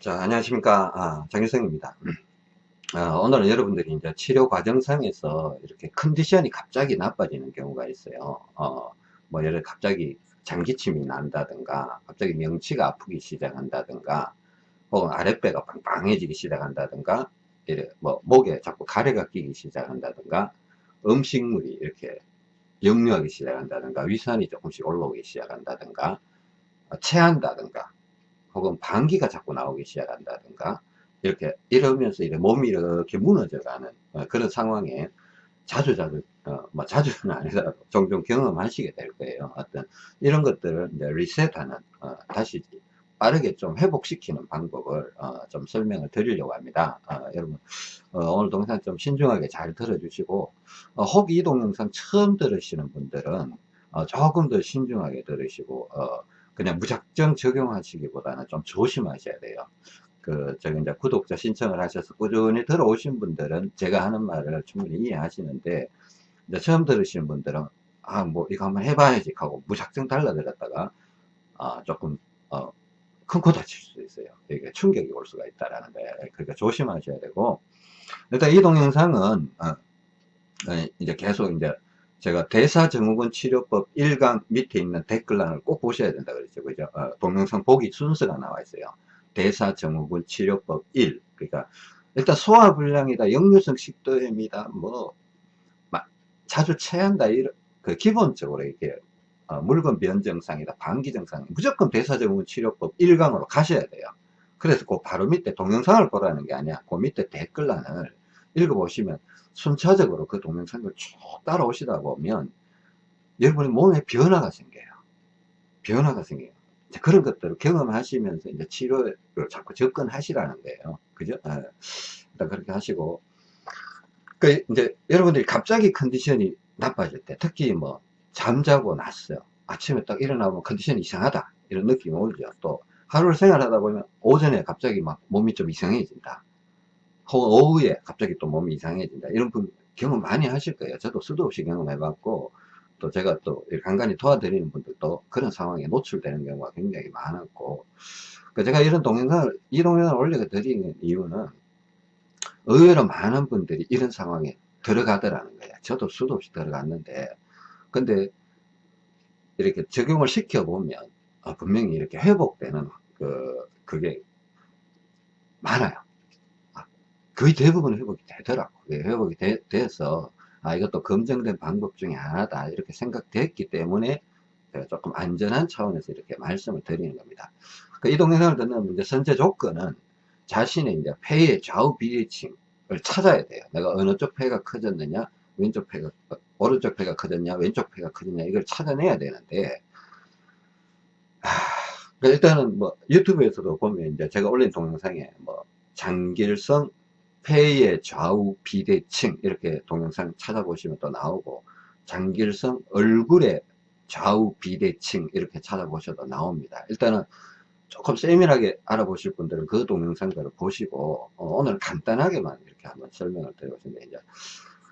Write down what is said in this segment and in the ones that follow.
자, 안녕하십니까. 아, 장유성입니다. 아, 오늘은 여러분들이 이제 치료 과정상에서 이렇게 컨디션이 갑자기 나빠지는 경우가 있어요. 어, 뭐, 예를 갑자기 장기침이 난다든가, 갑자기 명치가 아프기 시작한다든가, 혹은 아랫배가 빵빵해지기 시작한다든가, 이래, 뭐, 목에 자꾸 가래가 끼기 시작한다든가, 음식물이 이렇게 역류하기 시작한다든가, 위산이 조금씩 올라오기 시작한다든가, 어, 체한다든가, 혹은 방귀가 자꾸 나오기 시작한다든가 이렇게 이러면서 이렇게 몸이 이렇게 무너져가는 어, 그런 상황에 자주 자주 어, 뭐 자주는 아니더라도 종종 경험하시게 될 거예요. 어떤 이런 것들을 리셋하는 어, 다시 빠르게 좀 회복시키는 방법을 어, 좀 설명을 드리려고 합니다. 어, 여러분 어, 오늘 동영상 좀 신중하게 잘 들어주시고 혹 이 동영상 처음 들으시는 분들은 조금 더 신중하게 들으시고 그냥 무작정 적용하시기보다는 좀 조심하셔야 돼요. 그, 저기 이제 구독자 신청을 하셔서 꾸준히 들어오신 분들은 제가 하는 말을 충분히 이해하시는데, 이제 처음 들으시는 분들은, 아, 뭐, 이거 한번 해봐야지 하고 무작정 달라들었다가, 아, 조금, 어, 큰코 다칠 수 있어요. 이게 충격이 올 수가 있다라는 거예요. 그러니까 조심하셔야 되고, 일단 이 동영상은, 어, 어 이제 계속 이제 제가 대사증후군 치료법 1강 밑에 있는 댓글란을 꼭 보셔야 된다 그랬죠. 그죠? 어, 동영상 보기 순서가 나와 있어요. 대사증후군 치료법 1. 그러니까 일단 소화불량이다, 역류성 식도염이다, 뭐 자주 체한다 이런 그 기본적으로 이게 어, 물건 변 증상이다, 방기 증상 무조건 대사증후군 치료법 1강으로 가셔야 돼요. 그래서 그 바로 밑에 동영상을 보라는 게 아니야. 그 밑에 댓글란을 읽어보시면 순차적으로 그 동영상을 쭉 따라오시다 보면 여러분의 몸에 변화가 생겨요. 변화가 생겨요. 그런 것들을 경험하시면서 이제 치료를 자꾸 접근하시라는 거예요. 그죠? 네. 일단 그렇게 하시고. 그 이제 여러분들이 갑자기 컨디션이 나빠질 때, 특히 뭐 잠자고 났어요. 아침에 딱 일어나면 컨디션이 이상하다. 이런 느낌이 오죠. 또 하루를 생활하다 보면 오전에 갑자기 막 몸이 좀 이상해진다. 오후에 갑자기 또 몸이 이상해진다. 이런 분 경험 많이 하실 거예요. 저도 수도 없이 경험해 봤고, 또 제가 또 간간히 도와드리는 분들도 그런 상황에 노출되는 경우가 굉장히 많았고, 그 제가 이런 동영상을, 이 동영상을 올려 드리는 이유는 의외로 많은 분들이 이런 상황에 들어가더라는 거예요. 저도 수도 없이 들어갔는데, 근데 이렇게 적용을 시켜보면, 어, 분명히 이렇게 회복되는 그, 그게 많아요. 거의 대부분 회복이 되더라고. 회복이 되, 돼서, 아, 이것도 검증된 방법 중에 하나다. 이렇게 생각됐기 때문에 조금 안전한 차원에서 이렇게 말씀을 드리는 겁니다. 그이 동영상을 듣는 이제 선제 조건은 자신의 이제 폐의 좌우 비대칭을 찾아야 돼요. 내가 어느 쪽 폐가 커졌느냐, 왼쪽 폐가, 오른쪽 폐가 커졌냐, 왼쪽 폐가 커졌냐, 이걸 찾아내야 되는데, 아, 일단은 뭐 유튜브에서도 보면 이제 제가 올린 동영상에 뭐 장길성 폐의 좌우 비대칭 이렇게 동영상 찾아보시면 또 나오고 장길성 얼굴의 좌우 비대칭 이렇게 찾아보셔도 나옵니다. 일단은 조금 세밀하게 알아보실 분들은 그 동영상들을 보시고 어, 오늘 간단하게만 이렇게 한번 설명을 드려보시면 이제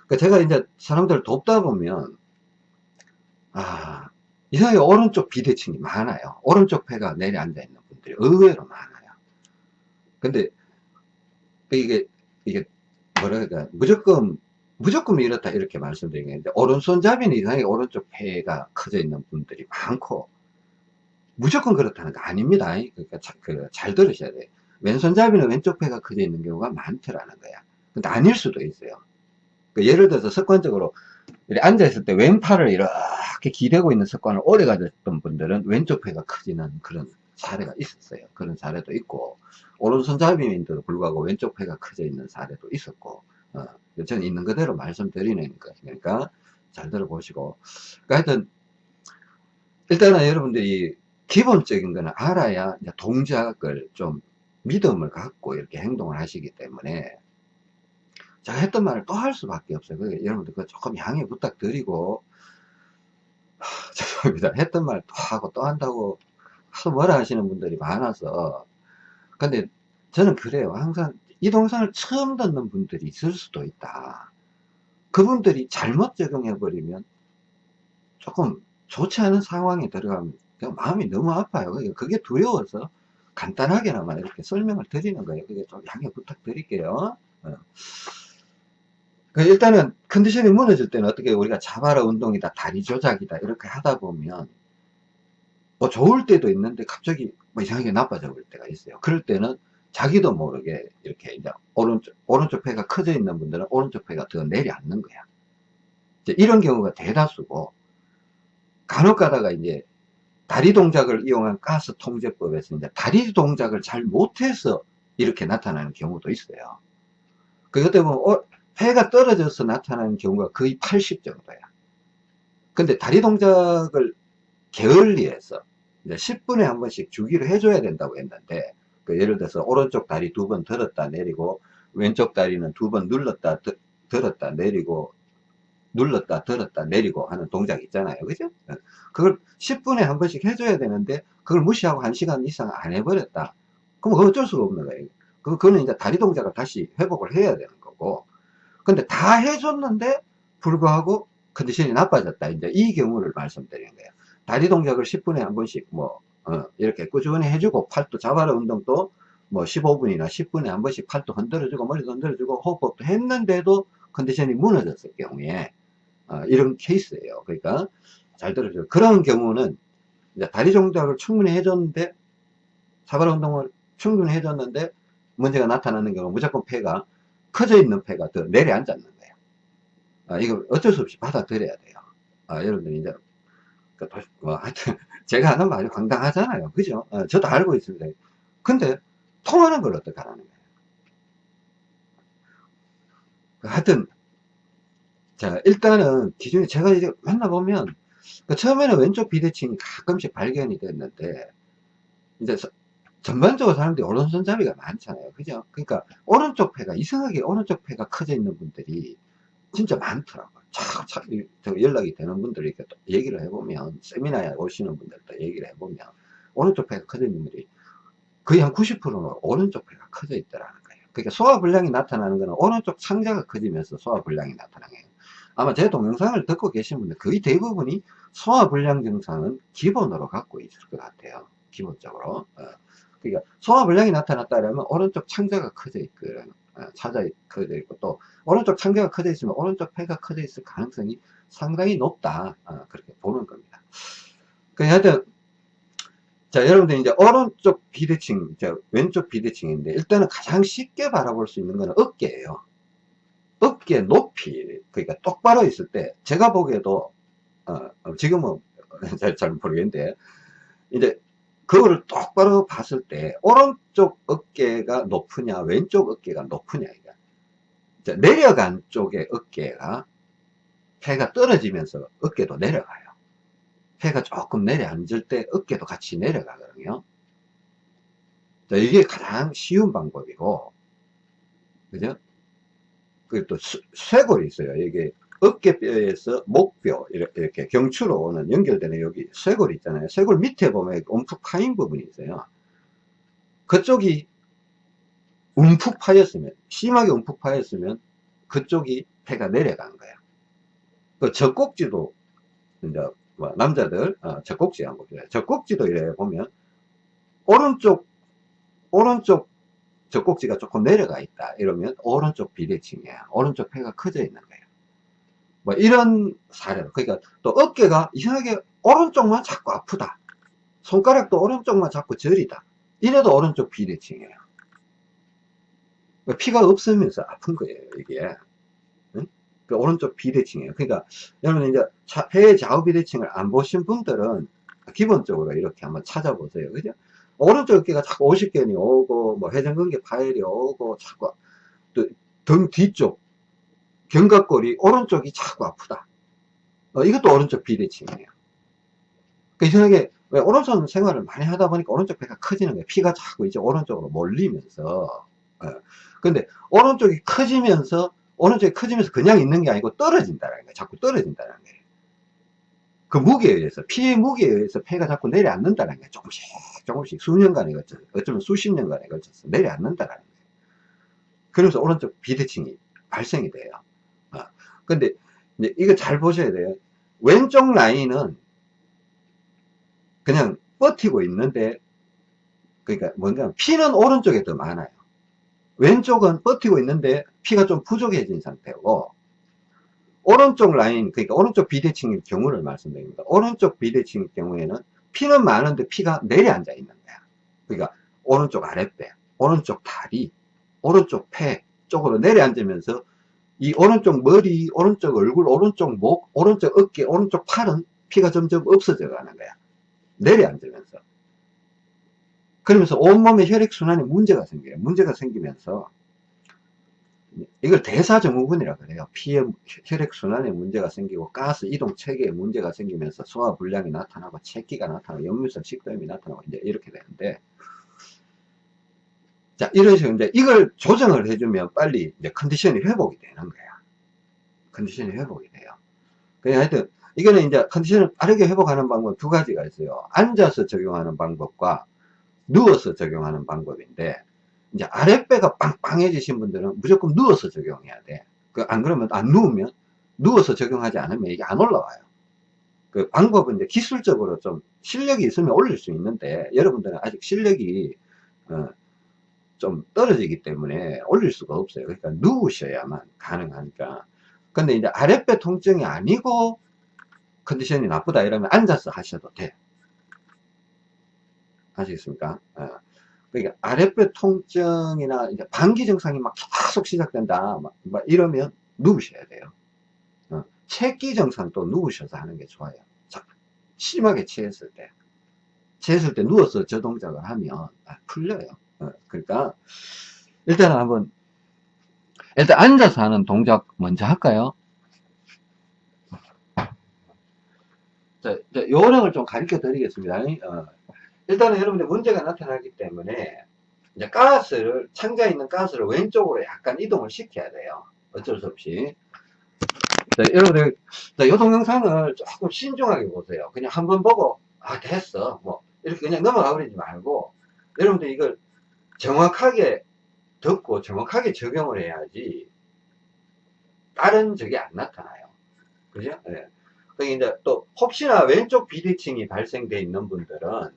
그러니까 제가 이제 사람들을 돕다 보면 아 이상하게 오른쪽 비대칭이 많아요. 오른쪽 폐가 내려앉아 있는 분들이 의외로 많아요. 근데 이게 이게 뭐랄까 무조건 무조건 이렇다 이렇게 말씀드리겠는데 오른손잡이는 이상하게 오른쪽 폐가 커져 있는 분들이 많고 무조건 그렇다는 거 아닙니다. 그러니까 자, 그 잘 들으셔야 돼요. 왼손잡이는 왼쪽 폐가 커져 있는 경우가 많더라는 거야. 근데 아닐 수도 있어요. 그러니까 예를 들어서 습관적으로 앉아있을 때 왼팔을 이렇게 기대고 있는 습관을 오래 가졌던 분들은 왼쪽 폐가 커지는 그런 사례가 있었어요. 그런 사례도 있고 오른손잡이인데도 불구하고 왼쪽 폐가 커져 있는 사례도 있었고 어, 저는 있는 그대로 말씀드리는 거니까 잘 들어보시고 그러니까 하여튼 일단은 여러분들이 기본적인 거는 알아야 동작을 좀 믿음을 갖고 이렇게 행동을 하시기 때문에 제가 했던 말을 또 할 수밖에 없어요. 그러니까 여러분들 그 조금 양해 부탁드리고 하, 죄송합니다. 했던 말 또 하고 또 한다고 뭐라 하시는 분들이 많아서 근데 저는 그래요. 항상 이 동상을 처음 듣는 분들이 있을 수도 있다. 그분들이 잘못 적용해버리면 조금 좋지 않은 상황에 들어가면 마음이 너무 아파요. 그게 두려워서 간단하게나마 이렇게 설명을 드리는 거예요. 그게 좀 양해 부탁드릴게요. 어. 그 일단은 컨디션이 무너질 때는 어떻게 우리가 자바라 운동이다, 다리 조작이다 이렇게 하다 보면 뭐 좋을 때도 있는데 갑자기 뭐 이상하게 나빠져 볼 때가 있어요. 그럴 때는 자기도 모르게 이렇게 이제 오른쪽, 오른쪽 폐가 커져 있는 분들은 오른쪽 폐가 더 내려앉는 거야. 이런 경우가 대다수고 간혹 가다가 이제 다리 동작을 이용한 가스 통제법에서 이제 다리 동작을 잘 못해서 이렇게 나타나는 경우도 있어요. 그것 때문에 어, 폐가 떨어져서 나타나는 경우가 거의 80 정도야. 근데 다리 동작을 게을리해서 10분에 한 번씩 주기를 해줘야 된다고 했는데 그 예를 들어서 오른쪽 다리 두 번 들었다 내리고 왼쪽 다리는 두 번 눌렀다 들었다 내리고 눌렀다 들었다 내리고 하는 동작 있잖아요. 그죠? 그걸 10분에 한 번씩 해줘야 되는데 그걸 무시하고 1시간 이상 안 해버렸다. 그럼 어쩔 수가 없는 거예요. 그거는 이제 다리 동작을 다시 회복을 해야 되는 거고. 근데 다 해줬는데 불구하고 컨디션이 나빠졌다. 이제 이 경우를 말씀드리는 거예요 다리 동작을 10분에 한 번씩 뭐 어, 이렇게 꾸준히 해주고 팔도 자바라 운동도 뭐 15분이나 10분에 한 번씩 팔도 흔들어주고 머리도 흔들어주고 호흡법도 했는데도 컨디션이 무너졌을 경우에 어, 이런 케이스예요. 그러니까 잘 들어주세요. 그런 경우는 다리 동작을 충분히 해줬는데 자바라 운동을 충분히 해줬는데 문제가 나타나는 경우 무조건 폐가 커져 있는 폐가 더 내려앉았는 거예요. 아, 이거 어쩔 수 없이 받아들여야 돼요. 아, 여러분들 이제 그 뭐, 하여튼 제가 하는 말이 황당하잖아요. 그죠? 어, 저도 알고 있습니다. 근데 통하는 걸 어떻게 하라는 거예요? 하여튼 자 일단은 기준이 제가 이제 만나보면 그 처음에는 왼쪽 비대칭이 가끔씩 발견이 됐는데 이제 전반적으로 사람들이 오른손잡이가 많잖아요. 그죠? 그러니까 오른쪽 폐가 이상하게 오른쪽 폐가 커져 있는 분들이 진짜 많더라고요. 착착 연락이 되는 분들이 이렇게 또 얘기를 해보면 세미나에 오시는 분들도 얘기를 해보면 오른쪽 커져 있는 분들이 거의 한 90%는 오른쪽 폐가 커져 있더라는 거예요. 그러니까 소화불량이 나타나는 것은 오른쪽 상자가 커지면서 소화불량이 나타나는 거예요. 아마 제 동영상을 듣고 계신 분들 거의 대부분이 소화불량 증상은 기본으로 갖고 있을 것 같아요. 기본적으로. 어. 그러니까 소화불량이 나타났다면 오른쪽 창자가 커져 있거든. 찾아 커져 있고 또 오른쪽 창자가 커져 있으면 오른쪽 폐가 커져 있을 가능성이 상당히 높다. 어, 그렇게 보는 겁니다. 그 하여튼 자 여러분들 이제 오른쪽 비대칭 자, 왼쪽 비대칭인데 일단은 가장 쉽게 바라볼 수 있는 거는 어깨예요. 어깨 높이 그러니까 똑바로 있을 때 제가 보기에도 어, 어 지금은 잘, 잘 모르겠는데 이제 그거를 똑바로 봤을 때 오른쪽 어깨가 높으냐 왼쪽 어깨가 높으냐 이게. 내려간 쪽의 어깨가 폐가 떨어지면서 어깨도 내려가요. 폐가 조금 내려앉을 때 어깨도 같이 내려가거든요. 자, 이게 가장 쉬운 방법이고 그죠? 그리고 또 쇄골이 있어요. 이게 어깨뼈에서 목뼈 이렇게 경추로 오는 연결되는 여기 쇄골 있잖아요. 쇄골 밑에 보면 움푹 파인 부분이 있어요. 그쪽이 움푹 파였으면 심하게 움푹 파였으면 그쪽이 폐가 내려간 거예요 그 젖꼭지도 이제 뭐 남자들 어, 젖꼭지 한번 보세요. 젖꼭지도 이래 보면 오른쪽 오른쪽 젖꼭지가 조금 내려가 있다. 이러면 오른쪽 비대칭이야. 오른쪽 폐가 커져 있는 거예요 뭐 이런 사례로. 그러니까 또 어깨가 이상하게 오른쪽만 자꾸 아프다. 손가락도 오른쪽만 자꾸 저리다. 이래도 오른쪽 비대칭이에요. 그러니까 피가 없으면서 아픈 거예요 이게. 응? 그 오른쪽 비대칭이에요. 그러니까 여러분 이제 폐 좌우 비대칭을 안 보신 분들은 기본적으로 이렇게 한번 찾아보세요. 그죠? 오른쪽 어깨가 자꾸 오십견이 오고 뭐 회전근개 파열이 오고 자꾸 또 등 뒤쪽 견갑골이 오른쪽이 자꾸 아프다. 어, 이것도 오른쪽 비대칭이에요. 그 이상하게 왜 오른손 생활을 많이 하다 보니까 오른쪽 배가 커지는 거예요. 피가 자꾸 이제 오른쪽으로 몰리면서. 어. 근데 오른쪽이 커지면서 오른쪽이 커지면서 그냥 있는 게 아니고 떨어진다는 거예요. 자꾸 떨어진다는 거예요. 그 무게에 의해서 피의 무게에 의해서 폐가 자꾸 내려앉는다는 거예요. 조금씩 조금씩 수년간에 걸쳐서 어쩌면 수십 년간에 걸쳐서 내려앉는다는 거예요. 그러면서 오른쪽 비대칭이 발생이 돼요. 근데 이제 이거 잘 보셔야 돼요. 왼쪽 라인은 그냥 버티고 있는데 그러니까 뭔가 피는 오른쪽에 더 많아요. 왼쪽은 버티고 있는데 피가 좀 부족해진 상태고 오른쪽 라인 그러니까 오른쪽 비대칭의 경우를 말씀드립니다. 오른쪽 비대칭의 경우에는 피는 많은데 피가 내려앉아 있는 거야. 그러니까 오른쪽 아랫배, 오른쪽 다리, 오른쪽 폐 쪽으로 내려앉으면서 이 오른쪽 머리, 오른쪽 얼굴, 오른쪽 목, 오른쪽 어깨, 오른쪽 팔은 피가 점점 없어져 가는 거야. 내려앉으면서. 그러면서 온몸에 혈액순환에 문제가 생겨요. 문제가 생기면서 이걸 대사증후군이라 그래요. 피에 혈액순환에 문제가 생기고 가스 이동 체계에 문제가 생기면서 소화불량이 나타나고 체기가 나타나고 역류성 식도염이 나타나고 이제 이렇게 되는데 자 이런 식으로 이제 이걸 조정을 해주면 빨리 이제 컨디션이 회복이 되는 거야. 컨디션이 회복이 돼요. 그냥 하여튼 이거는 이제 컨디션을 빠르게 회복하는 방법 두 가지가 있어요. 앉아서 적용하는 방법과 누워서 적용하는 방법인데 이제 아랫배가 빵빵해지신 분들은 무조건 누워서 적용해야 돼. 그 안 그러면 안 누우면 누워서 적용하지 않으면 이게 안 올라와요. 그 방법은 이제 기술적으로 좀 실력이 있으면 올릴 수 있는데 여러분들은 아직 실력이 어, 좀 떨어지기 때문에 올릴 수가 없어요. 그러니까 누우셔야만 가능하니까. 근데 이제 아랫배 통증이 아니고 컨디션이 나쁘다 이러면 앉아서 하셔도 돼. 아시겠습니까? 어. 그러니까 아랫배 통증이나 이제 방기 증상이 막 계속 시작된다. 막, 막 이러면 누우셔야 돼요. 어. 체기 증상도 누우셔서 하는 게 좋아요. 자, 심하게 취했을 때. 취했을 때 누워서 저 동작을 하면 아, 풀려요. 어. 그러니까 일단은 한번 일단 앉아서 하는 동작 먼저 할까요? 자, 요령을 좀 가르쳐 드리겠습니다. 어, 일단은 여러분들 문제가 나타나기 때문에 이제 가스를 창자에 있는 가스를 왼쪽으로 약간 이동을 시켜야 돼요 어쩔 수 없이 자, 여러분들 이 동영상을 조금 신중하게 보세요 그냥 한번 보고 아 됐어 뭐 이렇게 그냥 넘어가 버리지 말고 여러분들 이걸 정확하게 듣고 정확하게 적용을 해야지 다른 적이 안 나타나요 그죠? 네. 그러니까 이제 또 혹시나 왼쪽 비대칭이 발생되어 있는 분들은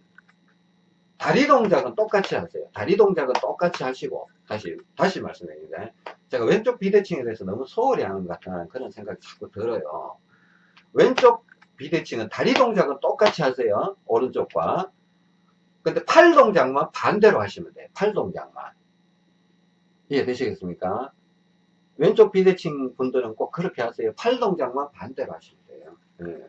다리 동작은 똑같이 하세요. 다리 동작은 똑같이 하시고 다시 다시 말씀드립니다. 제가 왼쪽 비대칭에 대해서 너무 소홀히 하는 것 같다는 그런 생각이 자꾸 들어요. 왼쪽 비대칭은 다리 동작은 똑같이 하세요. 오른쪽과. 근데 팔 동작만 반대로 하시면 돼요. 팔 동작만. 이해되시겠습니까? 왼쪽 비대칭 분들은 꼭 그렇게 하세요. 팔 동작만 반대로 하시면 돼요. 네.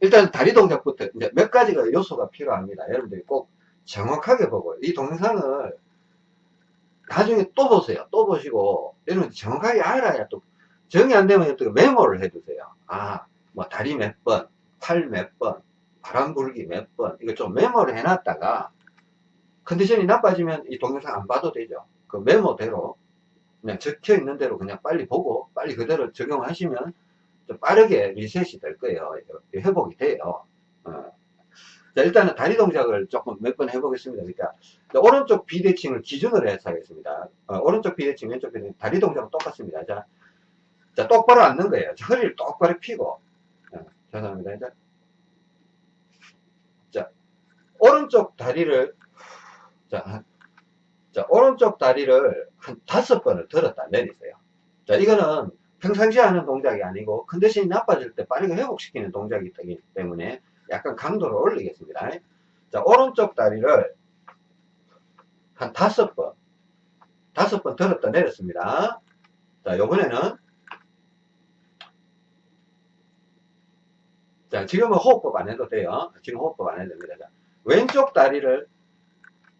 일단 다리 동작부터 이제 몇 가지가 요소가 필요합니다. 여러분들이 꼭 정확하게 보고 이 동영상을 나중에 또 보세요. 또 보시고 여러분 정확하게 알아야 또 정이 안 되면 또 메모를 해두세요. 아, 뭐 다리 몇 번, 팔 몇 번, 바람 불기 몇 번, 이거 좀 메모를 해놨다가 컨디션이 나빠지면 이 동영상 안 봐도 되죠. 그 메모대로 그냥 적혀 있는 대로 그냥 빨리 보고 빨리 그대로 적용하시면 좀 빠르게 리셋이 될 거예요. 회복이 돼요. 어. 자, 일단은 다리 동작을 조금 몇 번 해보겠습니다. 그러니까 오른쪽 비대칭을 기준으로 해서 하겠습니다. 어, 오른쪽 비대칭, 왼쪽 비대칭, 다리 동작은 똑같습니다. 자, 자 똑바로 앉는 거예요. 허리를 똑바로 펴고. 어, 죄송합니다. 자, 자, 오른쪽 다리를 자, 자, 오른쪽 다리를 한 다섯 번을 들었다 내리세요. 자, 이거는 평상시에 하는 동작이 아니고 컨디션이 나빠질 때 빠르게 회복시키는 동작이 기 때문에 약간 강도를 올리겠습니다. 자, 오른쪽 다리를 한 다섯 번, 다섯 번 들었다 내렸습니다. 자, 요번에는 자, 지금은 호흡법 안 해도 돼요. 지금 호흡법 안 해도 됩니다. 자, 왼쪽 다리를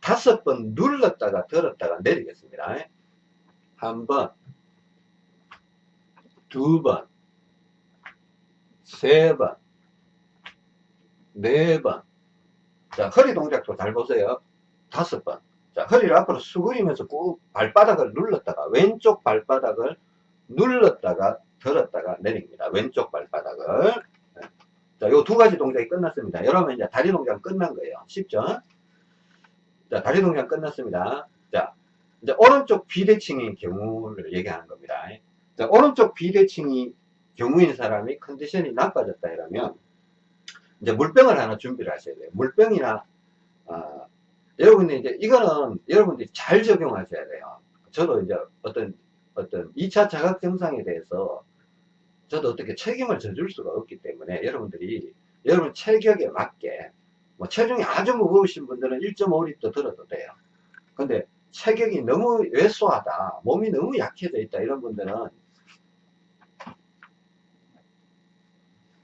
다섯 번 눌렀다가 들었다가 내리겠습니다. 한 번, 두 번, 세 번, 네 번. 자, 허리 동작도 잘 보세요. 다섯 번. 자, 허리를 앞으로 수그리면서 꾹 발바닥을 눌렀다가, 왼쪽 발바닥을 눌렀다가, 들었다가 내립니다. 왼쪽 발바닥을. 자, 요 두 가지 동작이 끝났습니다. 여러분 이제 다리 동작 끝난 거예요. 쉽죠? 자, 다리 동작 끝났습니다. 자, 이제 오른쪽 비대칭의 경우를 얘기하는 겁니다. 자, 오른쪽 비대칭이 경우인 사람이 컨디션이 나빠졌다 이러면 이제 물병을 하나 준비를 하셔야 돼요. 물병이나 어, 여러분들 이제 이거는 여러분들이 잘 적용하셔야 돼요. 저도 이제 어떤 어떤 2차 자각 증상에 대해서 저도 어떻게 책임을 져줄 수가 없기 때문에 여러분들이 여러분 체격에 맞게 뭐 체중이 아주 무거우신 분들은 1.5리터 들어도 돼요. 근데 체격이 너무 왜소하다, 몸이 너무 약해져 있다 이런 분들은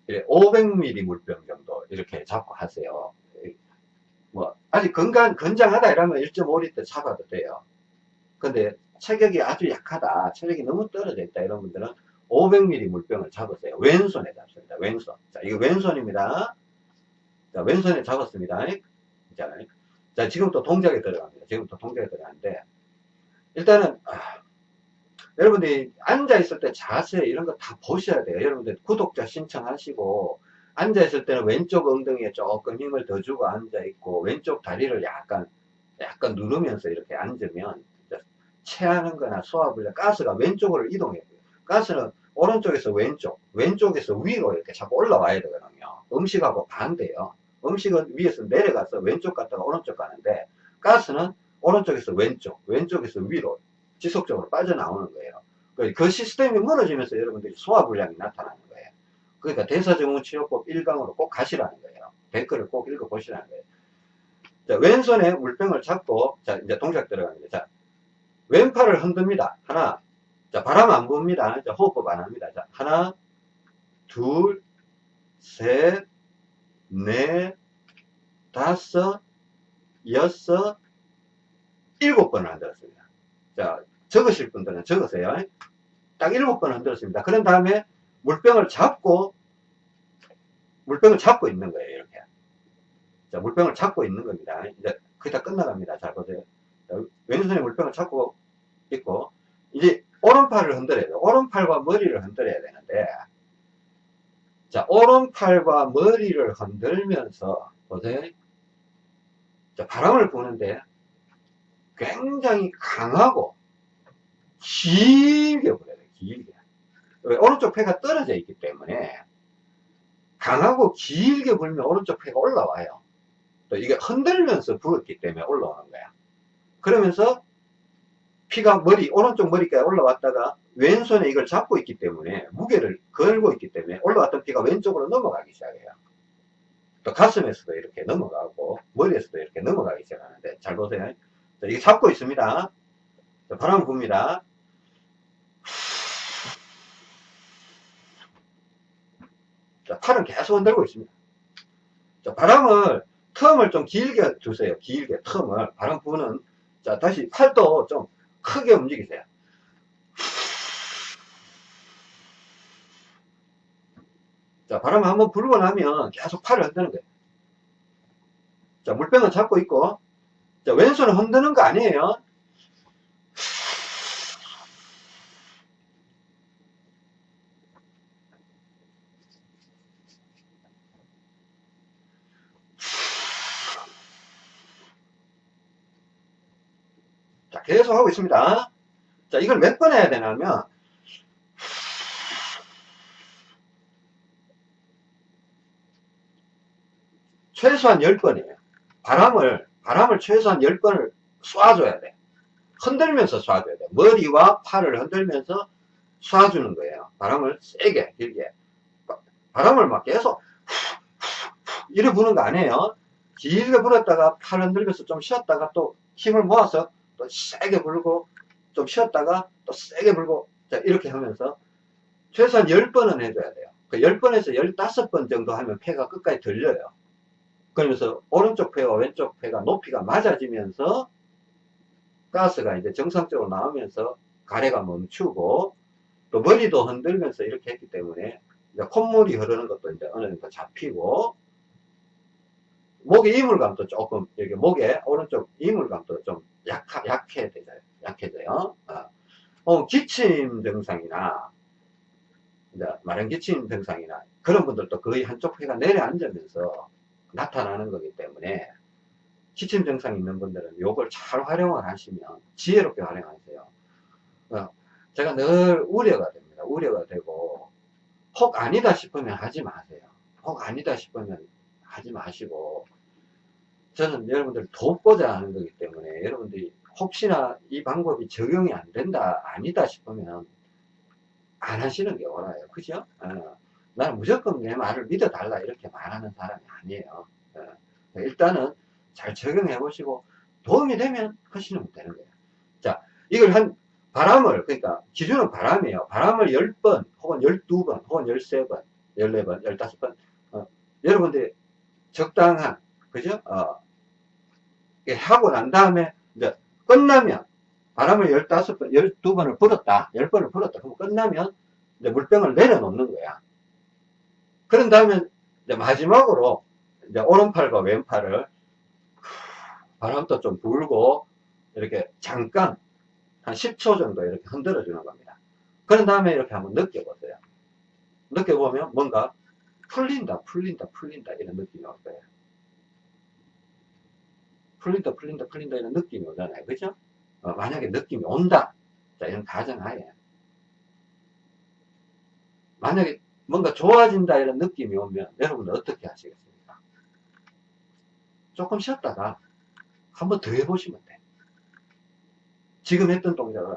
500ml 물병 정도 이렇게 잡고 하세요. 뭐 아직 건강 건장하다 이러면 1.5리터 잡아도 돼요. 근데 체격이 아주 약하다, 체력이 너무 떨어져 있다 이런 분들은 500ml 물병을 잡으세요. 왼손에 잡습니다. 왼손. 자, 이거 왼손입니다. 자, 왼손에 잡았습니다. 자, 자 지금부터 동작에 들어갑니다. 지금부터 동작에 들어가는데 일단은 아, 여러분들이 앉아있을 때 자세 이런 거 다 보셔야 돼요. 여러분들 구독자 신청하시고 앉아있을 때는 왼쪽 엉덩이에 조금 힘을 더 주고 앉아있고 왼쪽 다리를 약간 약간 누르면서 이렇게 앉으면 체하는 거나 소화불량 가스가 왼쪽으로 이동해요. 가스는 오른쪽에서 왼쪽, 왼쪽에서 위로 이렇게 자꾸 올라와야 되거든요. 음식하고 반대요. 음식은 위에서 내려가서 왼쪽 갔다가 오른쪽 가는데 가스는 오른쪽에서 왼쪽, 왼쪽에서 위로 지속적으로 빠져나오는 거예요. 그, 그 시스템이 무너지면서 여러분들이 소화불량이 나타나는 거예요. 그러니까 대사증후치료법 1강으로 꼭 가시라는 거예요. 댓글을 꼭 읽어보시라는 거예요. 자, 왼손에 물병을 잡고, 자, 이제 동작 들어갑니다. 자, 왼팔을 흔듭니다. 하나, 자, 바람 안 봅니다. 자, 호흡법 안 합니다. 자, 하나, 둘, 셋, 넷, 다섯, 여섯, 일곱 번을 흔들었습니다. 자, 적으실 분들은 적으세요. 딱 일곱 번을 흔들었습니다. 그런 다음에 물병을 잡고, 물병을 잡고 있는 거예요, 이렇게. 자, 물병을 잡고 있는 겁니다. 이제 그게 다 끝나갑니다. 잘 보세요. 자, 왼손에 물병을 잡고 있고, 이제 오른팔을 흔들어야 돼요. 오른팔과 머리를 흔들어야 되는데, 자, 오른팔과 머리를 흔들면서, 보세요. 자, 바람을 부는데, 굉장히 강하고, 길게 불어야 돼요, 길게. 왜? 오른쪽 폐가 떨어져 있기 때문에, 강하고 길게 불면 오른쪽 폐가 올라와요. 또 이게 흔들면서 불었기 때문에 올라오는 거야. 그러면서 피가 머리, 오른쪽 머리까지 올라왔다가 왼손에 이걸 잡고 있기 때문에 무게를 걸고 있기 때문에 올라왔던 피가 왼쪽으로 넘어가기 시작해요. 또 가슴에서도 이렇게 넘어가고 머리에서도 이렇게 넘어가기 시작하는데 잘 보세요. 자, 이게 잡고 있습니다. 자, 바람 붑니다. 자, 팔은 계속 흔들고 있습니다. 자, 바람을 텀을 좀 길게 두세요. 길게 텀을 바람 부는 자 다시 팔도 좀 크게 움직이세요. 자, 바람 한번 불고 나면 계속 팔을 흔드는 거예요. 자, 물병을 잡고 있고, 자, 왼손을 흔드는 거 아니에요. 자, 계속 하고 있습니다. 자, 이걸 몇 번 해야 되냐면, 최소한 10번이에요. 바람을, 바람을 최소한 10번을 쏴줘야 돼. 흔들면서 쏴줘야 돼. 머리와 팔을 흔들면서 쏴주는 거예요. 바람을 세게, 길게. 바람을 막 계속, 이래 부는 거 아니에요. 길게 불었다가 팔 흔들면서 좀 쉬었다가 또 힘을 모아서 또 세게 불고 좀 쉬었다가 또 세게 불고 자 이렇게 하면서 최소한 10번은 해줘야 돼요. 그 10번에서 15번 정도 하면 폐가 끝까지 들려요. 그러면서 오른쪽 폐와 왼쪽 폐가 높이가 맞아지면서 가스가 이제 정상적으로 나오면서 가래가 멈추고 또 머리도 흔들면서 이렇게 했기 때문에 콧물이 흐르는 것도 이제 어느 정도 잡히고 목의 이물감도 조금 여기 목에 오른쪽 이물감도 좀 약하, 약해져요. 약해져요. 어. 어, 기침 증상이나 마른 기침 증상이나 그런 분들도 거의 한쪽 폐가 내려앉으면서 나타나는 거기 때문에 기침 증상 있는 분들은 요걸 잘 활용을 하시면 지혜롭게 활용하세요. 어, 제가 늘 우려가 됩니다. 우려가 되고 혹 아니다 싶으면 하지 마세요. 혹 아니다 싶으면 하지 마시고 저는 여러분들 돕고자 하는 거기 때문에 여러분들이 혹시나 이 방법이 적용이 안 된다, 아니다 싶으면 안 하시는 게 옳아요. 그죠? 어, 나는 무조건 내 말을 믿어 달라 이렇게 말하는 사람이 아니에요. 어, 일단은 잘 적용해 보시고 도움이 되면 하시면 되는 거예요. 자, 이걸 한 바람을 그러니까 기준은 바람이에요. 바람을 10번 혹은 12번 혹은 13번 14번 15번 어, 여러분들이 적당한 그죠? 어, 하고 난 다음에 이제 끝나면 바람을 15번, 12번을 불었다. 10번을 불었다. 그럼 끝나면 이제 물병을 내려놓는 거야. 그런 다음에 이제 마지막으로 이제 오른팔과 왼팔을 바람도 좀 불고 이렇게 잠깐 한 10초 정도 이렇게 흔들어 주는 겁니다. 그런 다음에 이렇게 한번 느껴보세요. 느껴보면 뭔가 풀린다, 풀린다, 풀린다 이런 느낌이 올 거예요. 풀린다, 풀린다, 풀린다 이런 느낌이 오잖아요. 그죠? 어, 만약에 느낌이 온다. 자, 이런 가정하에. 만약에 뭔가 좋아진다 이런 느낌이 오면 여러분은 어떻게 하시겠습니까? 조금 쉬었다가 한 번 더 해보시면 돼. 지금 했던 동작을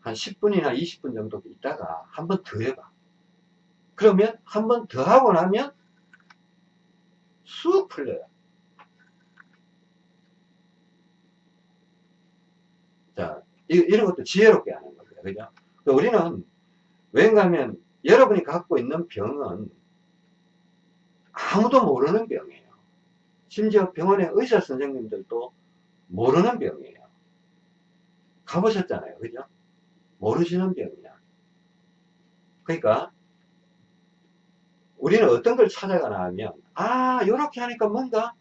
한 10분이나 20분 정도 있다가 한 번 더 해봐. 그러면 한 번 더 하고 나면 쑥 풀려요. 자, 이, 런 것도 지혜롭게 하는 겁니다. 그죠? 우리는 왠가 하면 여러분이 갖고 있는 병은 아무도 모르는 병이에요. 심지어 병원의 의사 선생님들도 모르는 병이에요. 가보셨잖아요. 그죠? 모르시는 병이야. 그러니까 우리는 어떤 걸 찾아가나 하면 아 이렇게 하니까 뭔가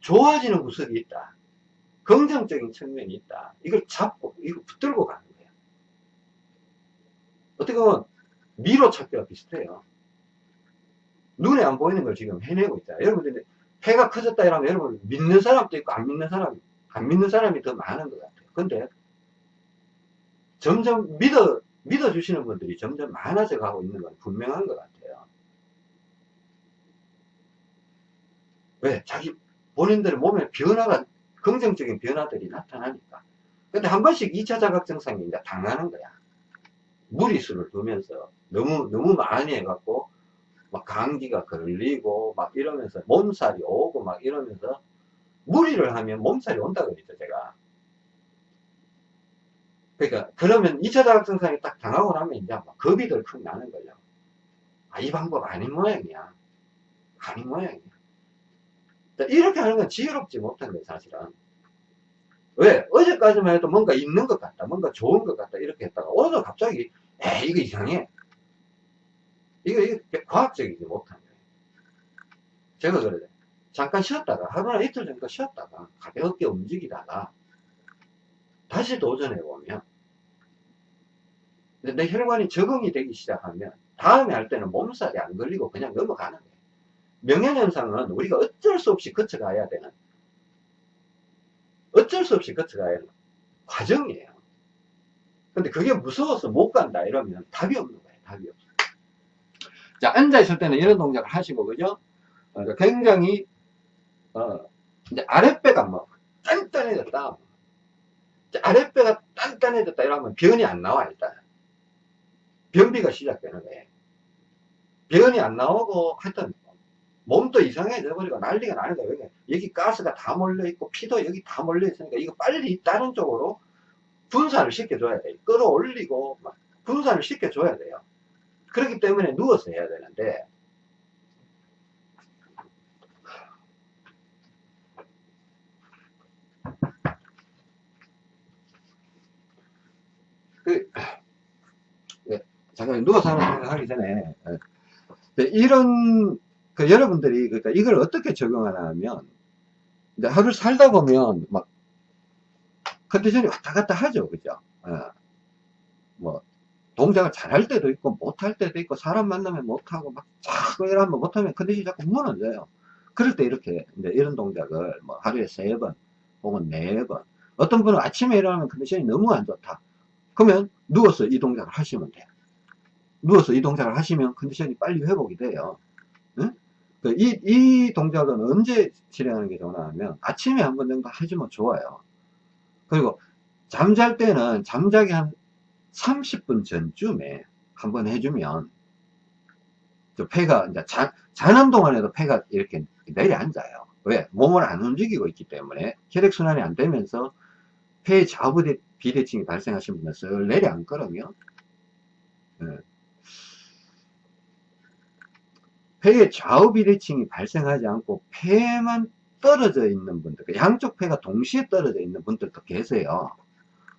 좋아지는 구석이 있다. 긍정적인 측면이 있다. 이걸 잡고 이거 붙들고 가는 거예요. 어떻게 보면 미로 찾기와 비슷해요. 눈에 안 보이는 걸 지금 해내고 있다. 여러분들 폐가 커졌다 이러면 여러분 믿는 사람도 있고 안 믿는 사람 안 믿는 사람이 더 많은 것 같아요. 근데 점점 믿어 믿어주시는 분들이 점점 많아져 가고 있는 건 분명한 것 같아요. 왜? 자기 본인들의 몸에 변화가 긍정적인 변화들이 나타나니까. 근데 한 번씩 2차 자각 증상이 이제 당하는 거야. 무리수를 두면서 너무 너무 많이 해갖고 막 감기가 걸리고 막 이러면서 몸살이 오고 막 이러면서 무리를 하면 몸살이 온다 그랬죠 제가 그러니까 그러면 2차 자극증상이 딱 당하고 나면 이제 막 겁이 덜컥 나는 거죠 아이 방법 아닌 모양이야 아닌 모양이야 이렇게 하는 건 지혜롭지 못한 거예요 사실은 왜 어제까지만 해도 뭔가 있는 것 같다 뭔가 좋은 것 같다 이렇게 했다가 오늘 갑자기 에 이거 이상해 이거, 이거 과학적이지 못한 거예요. 제가 그래요. 잠깐 쉬었다가, 하루나 이틀 정도 쉬었다가, 가볍게 움직이다가, 다시 도전해보면, 내 혈관이 적응이 되기 시작하면, 다음에 할 때는 몸살이 안 걸리고 그냥 넘어가는 거예요. 명현현상은 우리가 어쩔 수 없이 거쳐가야 되는, 어쩔 수 없이 거쳐가야 하는 과정이에요. 근데 그게 무서워서 못 간다 이러면 답이 없는 거예요. 답이 없어. 자, 앉아있을 때는 이런 동작을 하시고, 그죠? 어, 굉장히, 어, 이제 아랫배가 뭐, 단단해졌다. 아랫배가 단단해졌다 이러면 변이 안 나와, 일단. 변비가 시작되는 거예요. 변이 안 나오고, 하여튼, 몸도 이상해져 버리고 난리가 나는 거예요. 여기, 여기 가스가 다 몰려 있고, 피도 여기 다 몰려 있으니까, 이거 빨리 다른 쪽으로 분산을 시켜줘야 돼요. 끌어올리고, 분산을 시켜줘야 돼요. 그렇기 때문에 누워서 해야 되는데 그, 네, 잠깐 누워서 하는 생각하기 전에 네, 이런 그 여러분들이 그러니까 이걸 어떻게 적용하나 하면 이제 하루 살다 보면 막 컨디션이 왔다 갔다 하죠. 그죠? 어, 뭐 동작을 잘할 때도 있고 못할 때도 있고 사람 만나면 못하고 막 자꾸 이러면 못하면 컨디션이 자꾸 무너져요. 그럴 때 이렇게 이제 이런 동작을 뭐 하루에 세 번 혹은 네 번 어떤 분은 아침에 일어나면 컨디션이 너무 안 좋다. 그러면 누워서 이 동작을 하시면 돼요. 누워서 이 동작을 하시면 컨디션이 빨리 회복이 돼요 이, 이 동작은 언제 실행하는 게 좋나 하면 아침에 한 번 정도 해주면 좋아요. 그리고 잠잘 때는 잠자기 한 30분 전쯤에 한 번 해주면 저 폐가 이제 자, 자는 동안에도 폐가 이렇게 내려앉아요. 왜? 몸을 안 움직이고 있기 때문에 혈액순환이 안 되면서 폐의 좌우 비대칭이 발생하신 분은 슬 내려앉거든요. 네. 폐의 좌우 비대칭이 발생하지 않고 폐만 떨어져 있는 분들, 그 양쪽 폐가 동시에 떨어져 있는 분들도 계세요.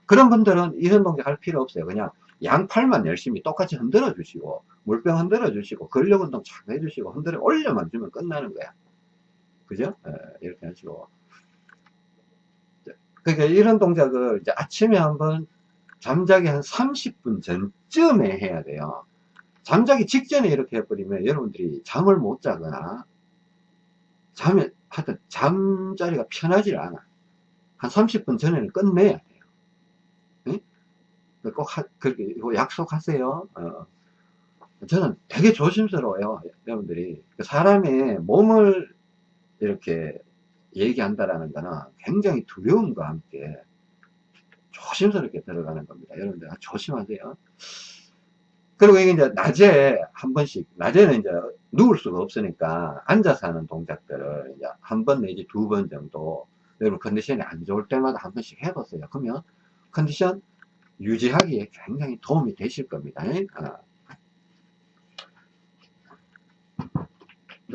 그런 분들은 이런 동작 할 필요 없어요. 그냥 양팔만 열심히 똑같이 흔들어 주시고, 물병 흔들어 주시고, 근력 운동 착 해주시고, 흔들어 올려만 주면 끝나는 거야. 그죠? 예, 이렇게 하시고. 그러니까 이런 동작을 이제 아침에 한번 잠자기 한 30분 전쯤에 해야 돼요. 잠자기 직전에 이렇게 해버리면 여러분들이 잠을 못 자거나 잠에 하여튼 잠자리가 편하지 않아. 한 30분 전에는 끝내야 돼요. 네? 꼭 하, 그렇게 약속하세요. 어. 저는 되게 조심스러워요. 여러분들이 사람의 몸을 이렇게 얘기한다라는 거는 굉장히 두려움과 함께 조심스럽게 들어가는 겁니다. 여러분들 조심하세요. 그리고 이게 이제 낮에 한 번씩, 낮에는 이제 누울 수가 없으니까 앉아서 하는 동작들을 이제 한 번 내지 두 번 정도 여러분 컨디션이 안 좋을 때마다 한 번씩 해보세요. 그러면 컨디션 유지하기에 굉장히 도움이 되실 겁니다. 어.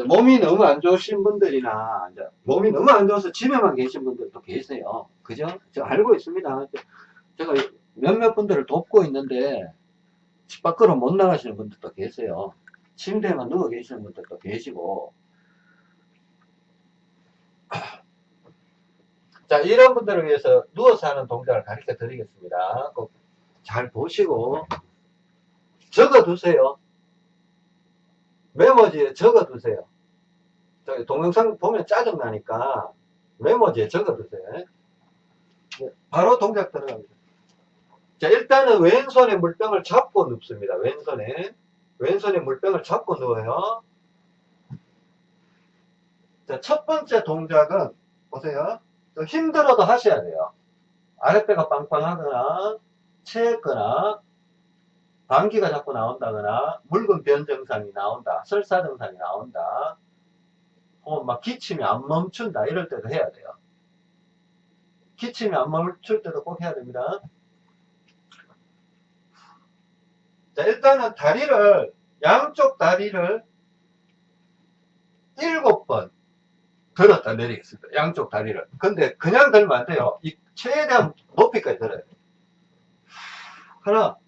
몸이 너무 안 좋으신 분들이나 몸이 너무 안 좋아서 집에만 계신 분들도 계세요. 그죠? 저 알고 있습니다. 제가 몇몇 분들을 돕고 있는데 집 밖으로 못 나가시는 분들도 계세요. 침대에만 누워 계시는 분들도 계시고 자 이런 분들을 위해서 누워서 하는 동작을 가르쳐 드리겠습니다. 꼭 잘 보시고 적어 두세요. 메모지에 적어 두세요. 저기 동영상 보면 짜증나니까 메모지에 적어 두세요. 네, 바로 동작 들어갑니다. 자, 일단은 왼손에 물병을 잡고 눕습니다. 왼손에. 왼손에 물병을 잡고 누워요. 자, 첫 번째 동작은, 보세요. 힘들어도 하셔야 돼요. 아랫배가 빵빵하거나, 체했거나, 방귀가 자꾸 나온다거나, 묽은 변 증상이 나온다, 설사 증상이 나온다, 혹은 막 기침이 안 멈춘다, 이럴 때도 해야 돼요. 기침이 안 멈출 때도 꼭 해야 됩니다. 자, 일단은 다리를, 양쪽 다리를 일곱 번 들었다 내리겠습니다. 양쪽 다리를. 근데 그냥 들면 안 돼요. 이 최대한 높이까지 들어야 돼요. 하나,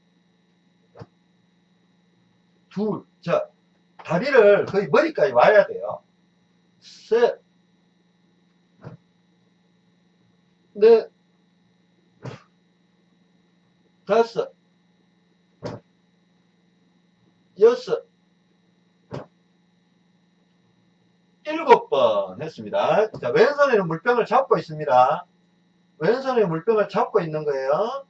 둘, 자, 다리를 거의 머리까지 와야 돼요. 셋, 넷, 다섯, 여섯, 일곱 번 했습니다. 자, 왼손에는 물병을 잡고 있습니다. 왼손에 물병을 잡고 있는 거예요.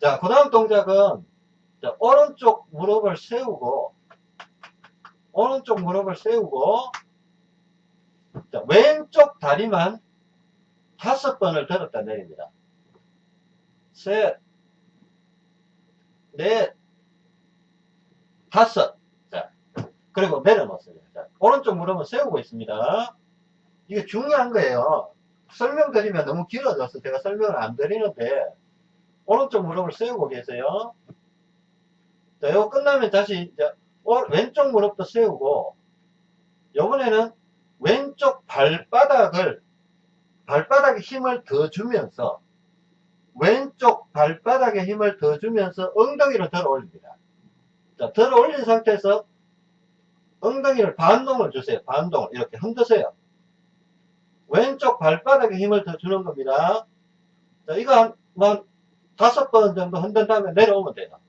자, 그 다음 동작은 자, 오른쪽 무릎을 세우고 오른쪽 무릎을 세우고 자, 왼쪽 다리만 다섯 번을 들었다 내립니다. 셋, 넷, 다섯. 자, 그리고 내려놓습니다. 자, 오른쪽 무릎은 세우고 있습니다. 이게 중요한 거예요. 설명드리면 너무 길어져서 제가 설명을 안 드리는데, 오른쪽 무릎을 세우고 계세요. 자, 이거 끝나면 다시, 이제, 왼쪽 무릎도 세우고, 요번에는 왼쪽 발바닥을, 발바닥에 힘을 더 주면서, 왼쪽 발바닥에 힘을 더 주면서 엉덩이를 들어 올립니다. 자, 들어 올린 상태에서 엉덩이를 반동을 주세요. 반동을 이렇게 흔드세요. 왼쪽 발바닥에 힘을 더 주는 겁니다. 자, 이거 한, 뭐, 다섯 번 정도 흔든 다음에 내려오면 돼요.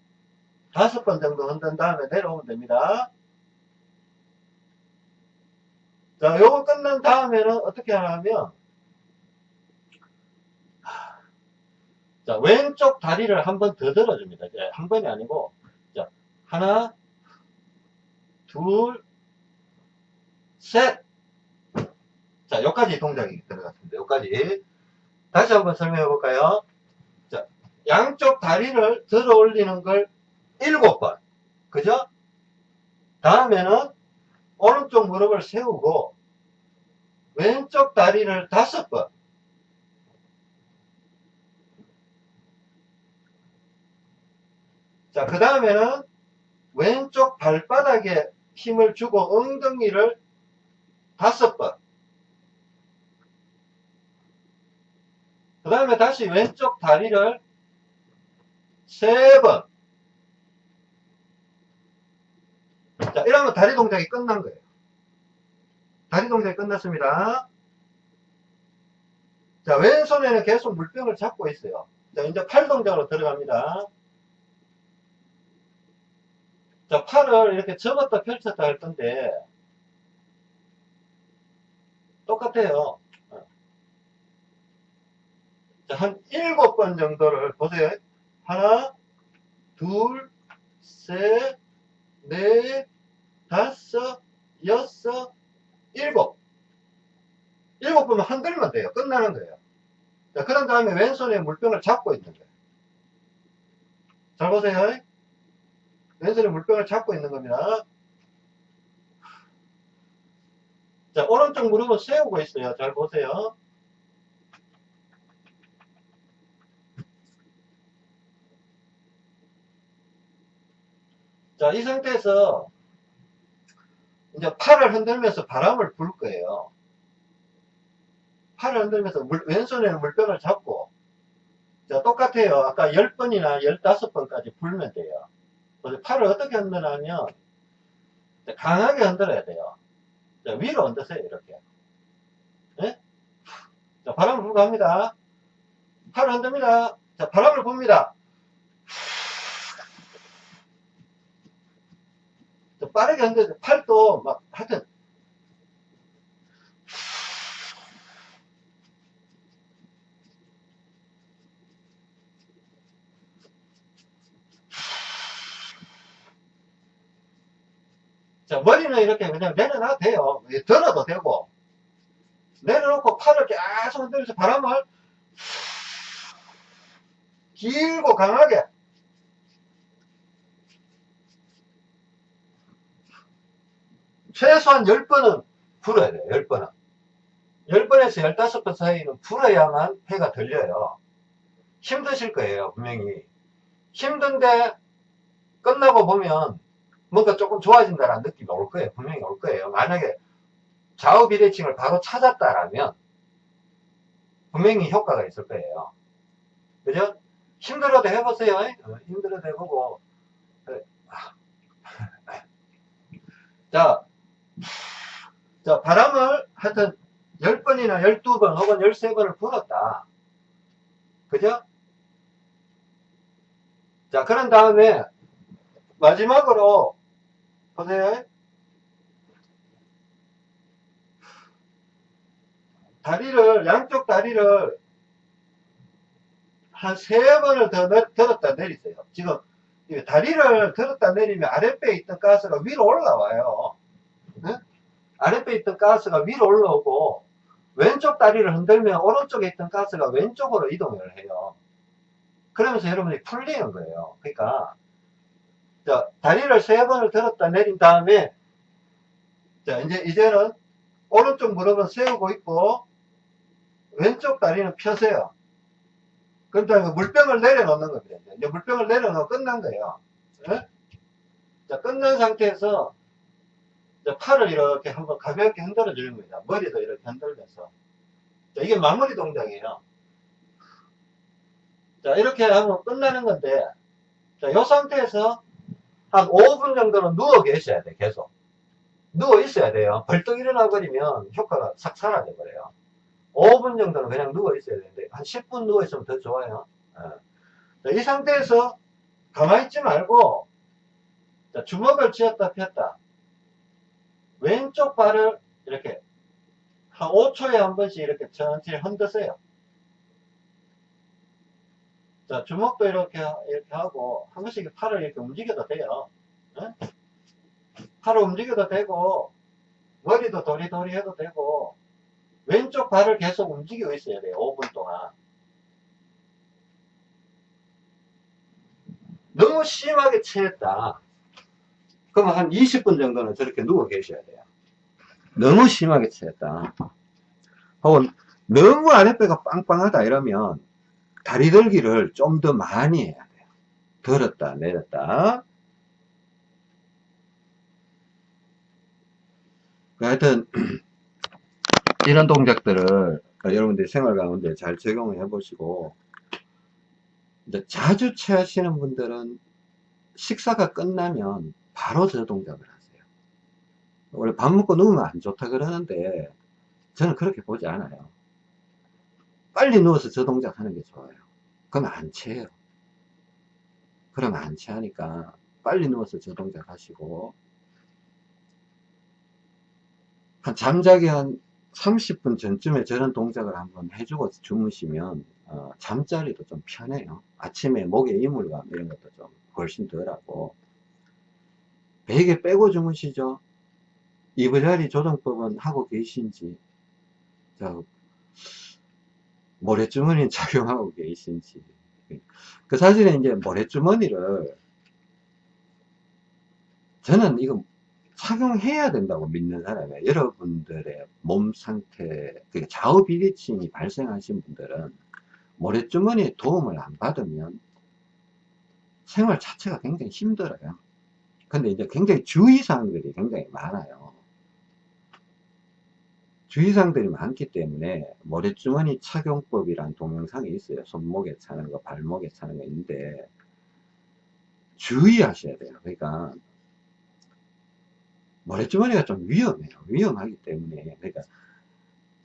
다섯 번 정도 흔든 다음에 내려오면 됩니다. 자, 요거 끝난 다음에는 어떻게 하냐면, 자, 왼쪽 다리를 한 번 더 들어줍니다. 한 번이 아니고, 하나, 둘, 셋. 자, 여기까지 동작이 들어갔습니다. 여기까지. 다시 한번 설명해 볼까요? 자, 양쪽 다리를 들어 올리는 걸 일곱 번. 그죠? 다음에는 오른쪽 무릎을 세우고 왼쪽 다리를 다섯 번. 자, 그 다음에는 왼쪽 발바닥에 힘을 주고 엉덩이를 다섯 번. 그 다음에 다시 왼쪽 다리를 세 번. 자, 이러면 다리 동작이 끝난 거예요. 다리 동작이 끝났습니다. 자, 왼손에는 계속 물병을 잡고 있어요. 자, 이제 팔 동작으로 들어갑니다. 자, 팔을 이렇게 접었다 펼쳤다 할 건데, 똑같아요. 자, 한 일곱 번 정도를 보세요. 하나, 둘, 셋, 넷, 다섯, 여섯, 일곱. 일곱 번만 흔들면 돼요. 끝나는 거예요. 자, 그런 다음에 왼손에 물병을 잡고 있는 거예요. 잘 보세요. 왼손에 물병을 잡고 있는 겁니다. 자, 오른쪽 무릎을 세우고 있어요. 잘 보세요. 자, 이 상태에서 이제 팔을 흔들면서 바람을 불 거예요. 팔을 흔들면서 물, 왼손에는 물병을 잡고 자, 똑같아요. 아까 10번이나 15번까지 불면 돼요. 팔을 어떻게 흔드냐면 강하게 흔들어야 돼요. 자, 위로 흔드세요. 이렇게. 네? 자, 바람을 불고 합니다. 팔을 흔듭니다. 자, 바람을 붑니다. 빠르게 흔들어 팔도 막 하여튼 자 머리는 이렇게 그냥 내려놔도 돼요 들어도 되고 내려놓고 팔을 계속 흔들면서 바람을 길고 강하게 최소한 10번은 불어야 돼요. 10번은. 10번에서 15번 사이는 불어야만 폐가 들려요. 힘드실 거예요. 분명히. 힘든데 끝나고 보면 뭔가 조금 좋아진다는 느낌이 올 거예요. 분명히 올 거예요. 만약에 좌우 비대칭을 바로 찾았다라면 분명히 효과가 있을 거예요. 그죠? 힘들어도 해보세요. 어, 힘들어도 해보고. 아. 자, 자, 바람을 하여튼 10번이나 12번 혹은 13번을 불었다. 그죠? 자, 그런 다음에 마지막으로 보세요. 다리를, 양쪽 다리를 한 세 번을 더 들었다 내리세요. 지금 다리를 들었다 내리면 아랫배에 있던 가스가 위로 올라와요. 네? 아랫배에 있던 가스가 위로 올라오고 왼쪽 다리를 흔들면 오른쪽에 있던 가스가 왼쪽으로 이동을 해요. 그러면서 여러분이 풀리는 거예요. 그러니까 자, 다리를 세 번을 들었다 내린 다음에 자 이제 이제는 오른쪽 무릎은 세우고 있고 왼쪽 다리는 펴세요. 그럼 다음에 물병을 내려놓는 겁니다. 이제 물병을 내려놓으면 끝난 거예요. 네? 자, 끝난 상태에서 팔을 이렇게 한번 가볍게 흔들어 주는 겁니다. 머리도 이렇게 흔들면서. 자, 이게 마무리 동작이에요. 자, 이렇게 하면 끝나는 건데, 자, 이 상태에서 한 5분 정도는 누워 계셔야 돼, 계속. 누워 있어야 돼요. 벌떡 일어나 버리면 효과가 싹 사라져 버려요. 5분 정도는 그냥 누워 있어야 되는데, 한 10분 누워 있으면 더 좋아요. 예. 자, 이 상태에서 가만히 있지 말고, 자, 주먹을 쥐었다 폈다. 왼쪽 발을 이렇게 한 5초에 한 번씩 이렇게 천천히 흔드세요. 자, 주먹도 이렇게, 이렇게 하고, 한 번씩 팔을 이렇게 움직여도 돼요. 네? 팔을 움직여도 되고, 머리도 도리도리 해도 되고, 왼쪽 발을 계속 움직이고 있어야 돼요. 5분 동안. 너무 심하게 체했다. 그러면 한 20분 정도는 저렇게 누워 계셔야 돼요. 너무 심하게 체했다. 혹은 너무 아랫배가 빵빵하다 이러면 다리 들기를 좀 더 많이 해야 돼요. 들었다, 내렸다. 하여튼, 이런 동작들을 여러분들이 생활 가운데 잘 적용을 해보시고, 이제 자주 체하시는 분들은 식사가 끝나면 바로 저 동작을 하세요. 원래 밥 먹고 누우면 안 좋다 그러는데, 저는 그렇게 보지 않아요. 빨리 누워서 저 동작 하는 게 좋아요. 그러면 안 체해요. 그러면 안 체하니까 빨리 누워서 저 동작 하시고, 한 잠자기 한 30분 전쯤에 저런 동작을 한번 해주고 주무시면 어, 잠자리도 좀 편해요. 아침에 목에 이물감 이런 것도 좀 훨씬 덜하고 베개 빼고 주무시죠. 이부자리 조정법은 하고 계신지 자, 모래주머니 착용하고 계신지 그 사실은 이제 모래주머니를 저는 이거 착용해야 된다고 믿는 사람이에요. 여러분들의 몸 상태, 그러니까 좌우 비대칭이 발생하신 분들은 모래주머니에 도움을 안 받으면 생활 자체가 굉장히 힘들어요. 근데 이제 굉장히 주의사항들이 굉장히 많아요. 주의사항들이 많기 때문에 모래주머니 착용법이란 동영상이 있어요. 손목에 차는 거, 발목에 차는 거 있는데 주의하셔야 돼요. 그러니까 모래주머니가 좀 위험해요. 위험하기 때문에. 그러니까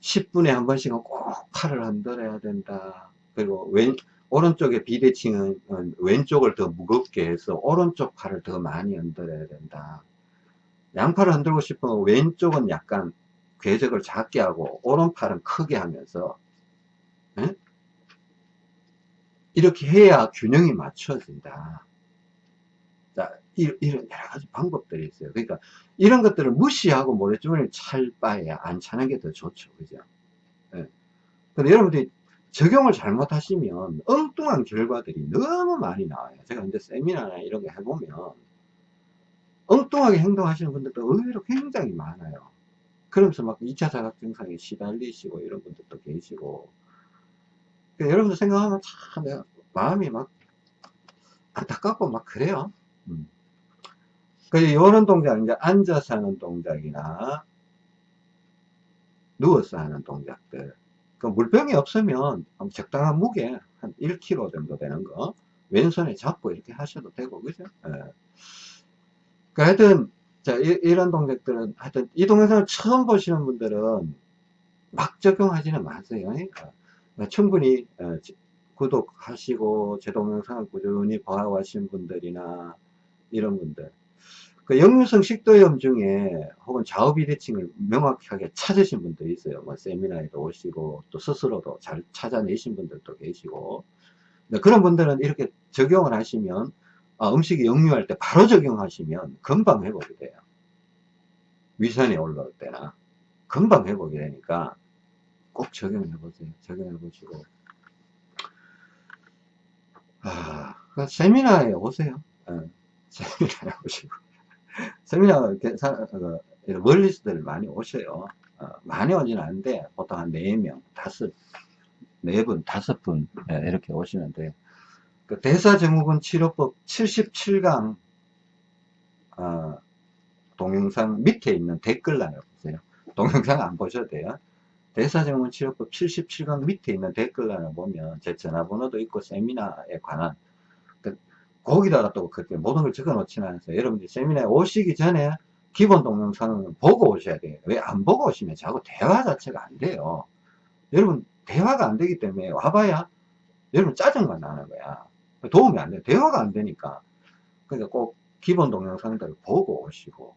10분에 한 번씩은 꼭 팔을 흔들어야 된다. 그리고 왼, 오른쪽의 비대칭은 어, 왼쪽을 더 무겁게 해서 오른쪽 팔을 더 많이 흔들어야 된다. 양팔을 흔들고 싶으면 왼쪽은 약간 궤적을 작게 하고 오른팔은 크게 하면서 에? 이렇게 해야 균형이 맞춰진다. 자, 이런 여러 가지 방법들이 있어요. 그러니까 이런 것들을 무시하고 모래주머니를 찰 바에 안 차는 게 더 좋죠. 그죠? 예. 근데 여러분들이 적용을 잘못하시면 엉뚱한 결과들이 너무 많이 나와요. 제가 이제 세미나나 이런 거 해보면 엉뚱하게 행동하시는 분들도 의외로 굉장히 많아요. 그러면서 막 2차 자각 증상에 시달리시고 이런 분들도 계시고 그러니까 여러분들 생각하면 참 마음이 막 안타깝고 막 그래요. 음. 그 이런 동작 이제 앉아서 하는 동작이나 누워서 하는 동작들 그 물병이 없으면 적당한 무게 한 1kg 정도 되는 거 왼손에 잡고 이렇게 하셔도 되고 그죠 예. 그 하여튼 자 이, 런 동작들은 하여튼 이 동영상을 처음 보시는 분들은 막 적용하지는 마세요. 그러니까 충분히 어, 구독하시고 제 동영상을 꾸준히 봐와신 분들이나 이런 분들. 그 역류성 식도염 중에 혹은 좌우 비대칭을 명확하게 찾으신 분도 있어요. 뭐 세미나에도 오시고 또 스스로도 잘 찾아내신 분들도 계시고. 그런 분들은 이렇게 적용을 하시면 아, 음식이 역류할 때 바로 적용하시면 금방 회복이 돼요. 위산이 올라올 때나 금방 회복이 되니까 꼭 적용해 보세요. 적용해 보시고 아, 그 세미나에 오세요. 네, 세미나에 오시고 세미나 그, 멀리서들 많이 오셔요. 어, 많이 오지는 않는데 보통 한 4명, 5, 4분, 5분 예, 이렇게 오시는데 그 대사증후군 치료법 77강 어, 동영상 밑에 있는 댓글란을 보세요. 동영상 안 보셔도 돼요. 대사증후군 치료법 77강 밑에 있는 댓글란을 보면 제 전화번호도 있고 세미나에 관한 거기다가 또 그렇게 모든 걸 적어 놓지는 않았어요. 여러분들 세미나에 오시기 전에 기본 동영상은 보고 오셔야 돼요. 왜 안 보고 오시면 자꾸 대화 자체가 안 돼요. 여러분 대화가 안 되기 때문에 와봐야 여러분 짜증만 나는 거야. 도움이 안 돼. 대화가 안 되니까. 그러니까 꼭 기본 동영상들을 보고 오시고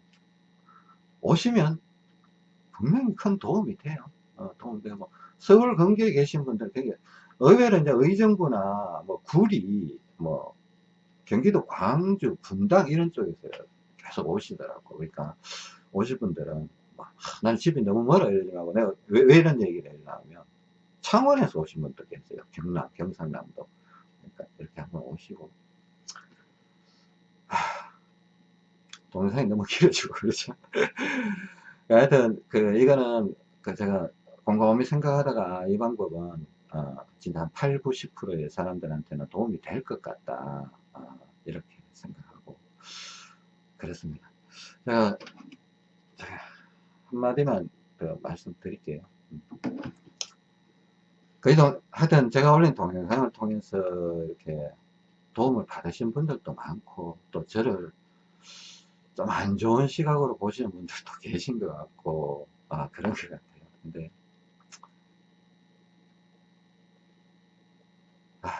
오시면 분명히 큰 도움이 돼요. 어, 도움이 되고 서울 근교에 계신 분들 되게 의외로 이제 의정부나 뭐 구리 뭐 경기도 광주, 분당 이런 쪽에서 계속 오시더라고. 그러니까 오실 분들은 아, 나는 집이 너무 멀어 이러더라고 내가 왜, 왜 이런 얘기를 하냐면 창원에서 오신 분도 계세요 경남 경상남도 그러니까 이렇게 한번 오시고. 하, 동영상이 너무 길어지고 그렇죠. 하여튼 그 이거는 그 제가 곰곰이 생각하다가 이 방법은 어, 진짜 한 8, 90%의 사람들한테는 도움이 될 것 같다. 어, 이렇게 생각하고 그렇습니다. 제가 한마디만 더 말씀드릴게요 그래도 하여튼 제가 올린 동영상을 통해서 이렇게 도움을 받으신 분들도 많고 또 저를 좀 안 좋은 시각으로 보시는 분들도 계신 것 같고 아 그런 것 같아요. 근데 아,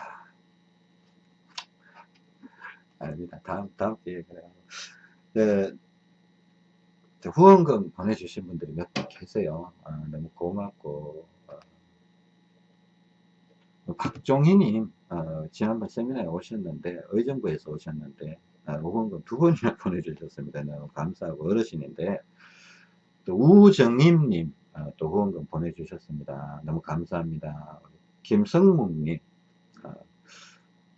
아닙니다. 다음 다음 기회에 그래요. 네, 후원금 보내주신 분들이 몇 분 계세요. 아, 너무 고맙고. 어, 박종희님 어, 지난번 세미나에 오셨는데 의정부에서 오셨는데 아, 후원금 두 번이나 보내주셨습니다. 너무 감사하고 어르신인데 또 우정임님 어, 또 후원금 보내주셨습니다. 너무 감사합니다. 김성묵님 어,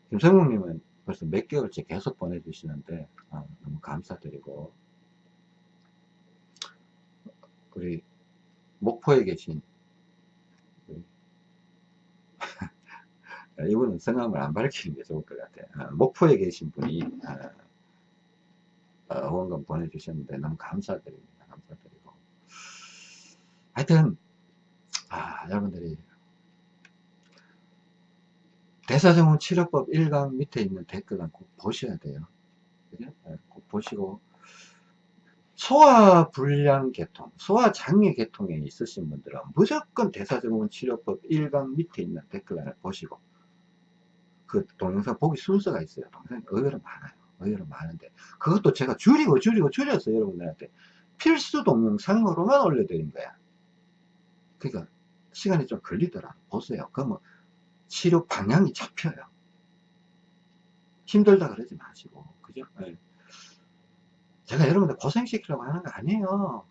김성묵님은 벌써 몇 개월째 계속 보내주시는데 어, 너무 감사드리고 우리 목포에 계신 이분은 성함을 안 밝히는 게 좋을 것 같아요. 목포에 계신 분이 어, 후원금 보내주셨는데 너무 감사드립니다. 감사드리고. 하여튼, 아, 여러분들이 대사정원 치료법 1강 밑에 있는 댓글은 꼭 보셔야 돼요. 꼭 보시고, 소화불량 계통, 소화장애 계통에 있으신 분들은 무조건 대사증후군 치료법 1강 밑에 있는 댓글란을 보시고 그 동영상 보기 순서가 있어요. 동영상이 의외로 많아요. 의외로 많은데 그것도 제가 줄이고 줄이고 줄여서 여러분들한테 필수 동영상으로만 올려드린 거야. 그러니까 시간이 좀 걸리더라. 보세요. 그러면 치료 방향이 잡혀요. 힘들다 그러지 마시고 그죠? 네. 제가 여러분들 고생시키려고 하는 거 아니에요.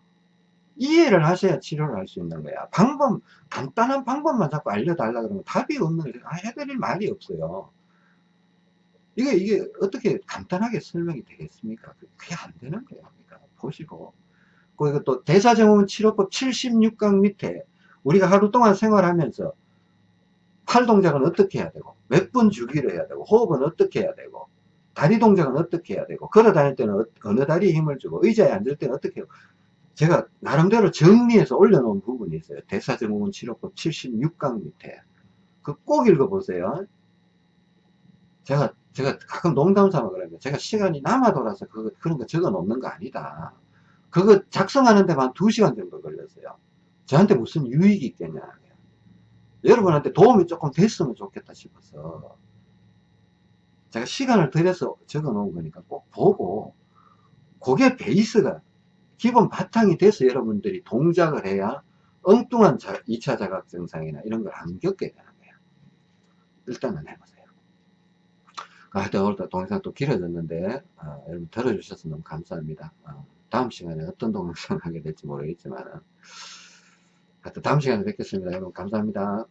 이해를 하셔야 치료를 할 수 있는 거야. 방법, 간단한 방법만 자꾸 알려달라 그러면 답이 없는. 아, 해드릴 말이 없어요. 이게, 이게 어떻게 간단하게 설명이 되겠습니까? 그게 안 되는 거예요. 그러니까 보시고. 그리고 또 대사증후군 치료법 76강 밑에 우리가 하루 동안 생활하면서 팔 동작은 어떻게 해야 되고, 몇 분 주기로 해야 되고, 호흡은 어떻게 해야 되고, 다리 동작은 어떻게 해야 되고 걸어 다닐 때는 어, 어느 다리에 힘을 주고 의자에 앉을 때는 어떻게 해요 제가 나름대로 정리해서 올려놓은 부분이 있어요. 대사증후군 치료법 76강 밑에. 그 꼭 읽어보세요. 제가 제가 가끔 농담 삼아 그러면 제가 시간이 남아 돌아서 그거, 그런 거 적어 놓는 거 아니다. 그거 작성하는 데만 2시간 정도 걸렸어요. 저한테 무슨 유익이 있겠냐. 여러분한테 도움이 조금 됐으면 좋겠다 싶어서 제가 시간을 들여서 적어 놓은 거니까 꼭 보고 그게 베이스가 기본 바탕이 돼서 여러분들이 동작을 해야 엉뚱한 2차 자각 증상이나 이런 걸 안 겪게 되는 거예요 일단은 해보세요. 하여튼 오늘도 동영상 또 길어졌는데 어, 여러분 들어주셔서 너무 감사합니다. 어, 다음 시간에 어떤 동영상 하게 될지 모르겠지만 하여튼 다음 시간에 뵙겠습니다. 여러분 감사합니다